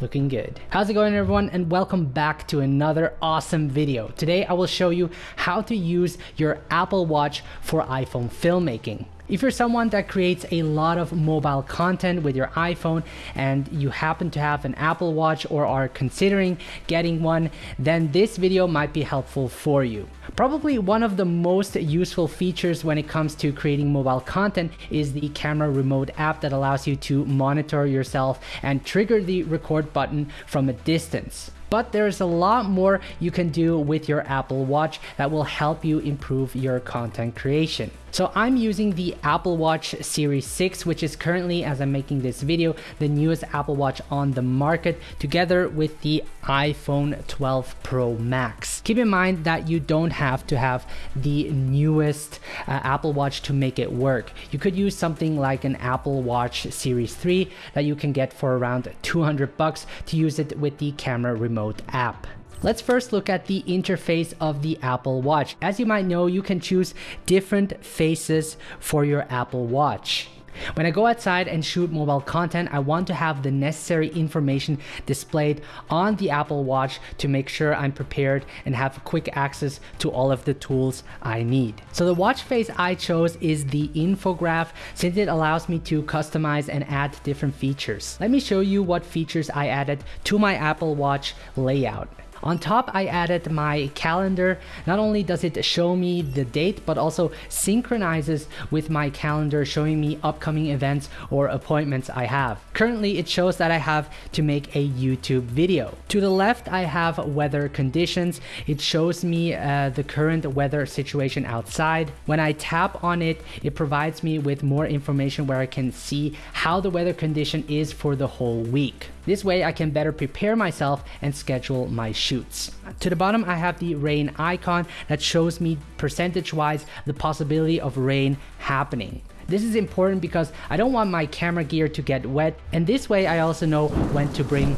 looking good. How's it going everyone and welcome back to another awesome video. Today I will show you how to use your Apple Watch for iPhone filmmaking. If you're someone that creates a lot of mobile content with your iPhone and you happen to have an Apple Watch or are considering getting one, then this video might be helpful for you. Probably one of the most useful features when it comes to creating mobile content is the camera remote app that allows you to monitor yourself and trigger the record button from a distance. But there's a lot more you can do with your Apple Watch that will help you improve your content creation. So I'm using the Apple Watch Series 6, which is currently, as I'm making this video, the newest Apple Watch on the market, together with the iPhone 12 Pro Max. Keep in mind that you don't have to have the newest uh, Apple Watch to make it work. You could use something like an Apple Watch Series 3 that you can get for around 200 bucks to use it with the camera remote app. Let's first look at the interface of the Apple Watch. As you might know, you can choose different faces for your Apple Watch. When I go outside and shoot mobile content, I want to have the necessary information displayed on the Apple Watch to make sure I'm prepared and have quick access to all of the tools I need. So the watch face I chose is the infograph since it allows me to customize and add different features. Let me show you what features I added to my Apple Watch layout. On top, I added my calendar. Not only does it show me the date, but also synchronizes with my calendar, showing me upcoming events or appointments I have. Currently, it shows that I have to make a YouTube video. To the left, I have weather conditions. It shows me uh, the current weather situation outside. When I tap on it, it provides me with more information where I can see how the weather condition is for the whole week. This way I can better prepare myself and schedule my shoots. To the bottom I have the rain icon that shows me percentage wise the possibility of rain happening. This is important because I don't want my camera gear to get wet and this way I also know when to bring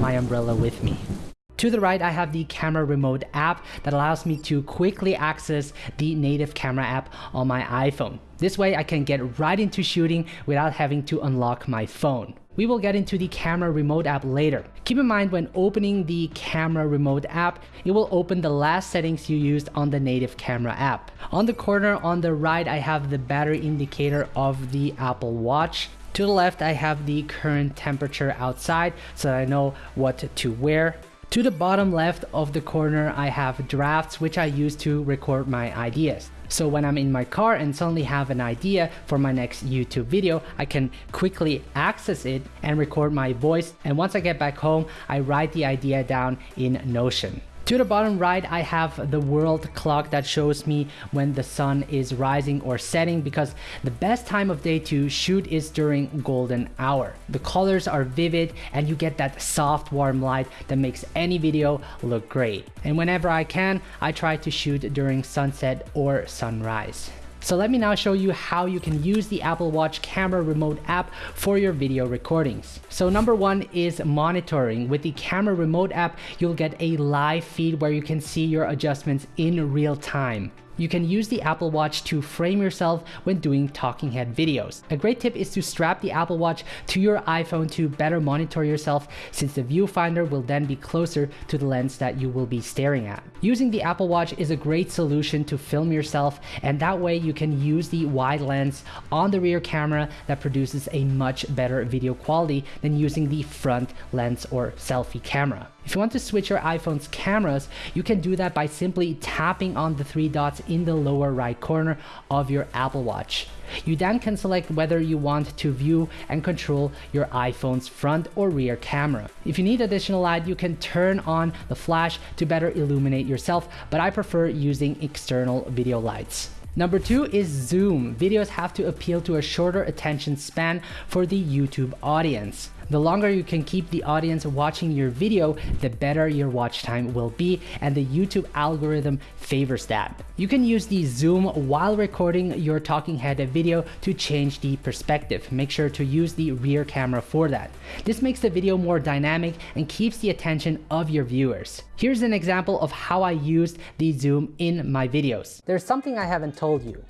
my umbrella with me. To the right, I have the camera remote app that allows me to quickly access the native camera app on my iPhone. This way I can get right into shooting without having to unlock my phone. We will get into the camera remote app later. Keep in mind when opening the camera remote app, it will open the last settings you used on the native camera app. On the corner on the right, I have the battery indicator of the Apple Watch. To the left, I have the current temperature outside so that I know what to wear. To the bottom left of the corner, I have drafts which I use to record my ideas. So when I'm in my car and suddenly have an idea for my next YouTube video, I can quickly access it and record my voice. And once I get back home, I write the idea down in Notion. To the bottom right, I have the world clock that shows me when the sun is rising or setting because the best time of day to shoot is during golden hour. The colors are vivid and you get that soft warm light that makes any video look great. And whenever I can, I try to shoot during sunset or sunrise. So let me now show you how you can use the Apple Watch camera remote app for your video recordings. So number one is monitoring. With the camera remote app, you'll get a live feed where you can see your adjustments in real time. You can use the Apple Watch to frame yourself when doing talking head videos. A great tip is to strap the Apple Watch to your iPhone to better monitor yourself since the viewfinder will then be closer to the lens that you will be staring at. Using the Apple Watch is a great solution to film yourself and that way you can use the wide lens on the rear camera that produces a much better video quality than using the front lens or selfie camera. If you want to switch your iPhone's cameras, you can do that by simply tapping on the three dots in the lower right corner of your Apple Watch. You then can select whether you want to view and control your iPhone's front or rear camera. If you need additional light, you can turn on the flash to better illuminate yourself, but I prefer using external video lights. Number two is zoom. Videos have to appeal to a shorter attention span for the YouTube audience. The longer you can keep the audience watching your video, the better your watch time will be and the YouTube algorithm favors that. You can use the zoom while recording your talking head video to change the perspective. Make sure to use the rear camera for that. This makes the video more dynamic and keeps the attention of your viewers. Here's an example of how I used the zoom in my videos. There's something I haven't told you.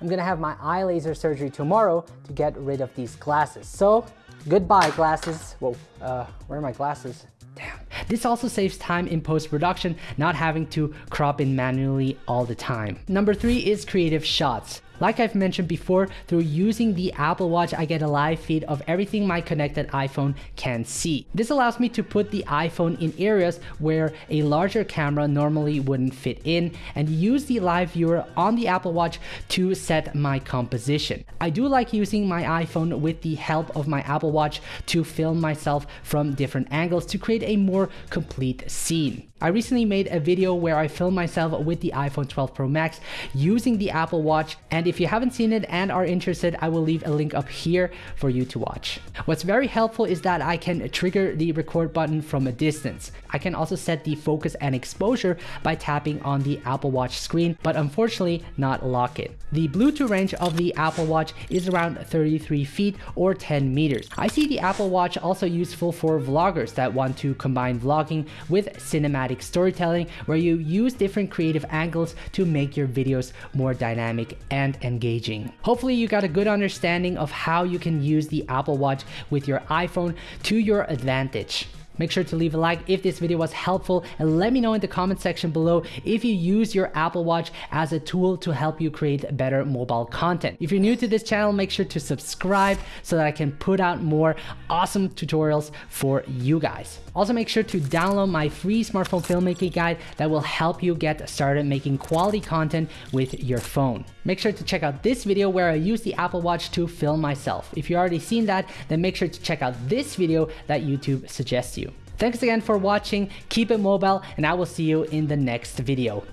I'm gonna have my eye laser surgery tomorrow to get rid of these glasses. So Goodbye glasses. Whoa, uh, where are my glasses? Damn. This also saves time in post-production, not having to crop in manually all the time. Number three is creative shots. Like I've mentioned before, through using the Apple Watch, I get a live feed of everything my connected iPhone can see. This allows me to put the iPhone in areas where a larger camera normally wouldn't fit in and use the live viewer on the Apple Watch to set my composition. I do like using my iPhone with the help of my Apple Watch to film myself from different angles to create a more complete scene. I recently made a video where I filmed myself with the iPhone 12 Pro Max using the Apple Watch and if you haven't seen it and are interested I will leave a link up here for you to watch. What's very helpful is that I can trigger the record button from a distance. I can also set the focus and exposure by tapping on the Apple Watch screen but unfortunately not lock it. The Bluetooth range of the Apple Watch is around 33 feet or 10 meters. I see the Apple Watch also useful for vloggers that want to combine vlogging with cinematic cinematic storytelling where you use different creative angles to make your videos more dynamic and engaging. Hopefully you got a good understanding of how you can use the Apple Watch with your iPhone to your advantage. Make sure to leave a like if this video was helpful and let me know in the comment section below if you use your Apple Watch as a tool to help you create better mobile content. If you're new to this channel, make sure to subscribe so that I can put out more awesome tutorials for you guys. Also make sure to download my free smartphone filmmaking guide that will help you get started making quality content with your phone. Make sure to check out this video where I use the Apple Watch to film myself. If you've already seen that, then make sure to check out this video that YouTube suggests you. Thanks again for watching, keep it mobile, and I will see you in the next video.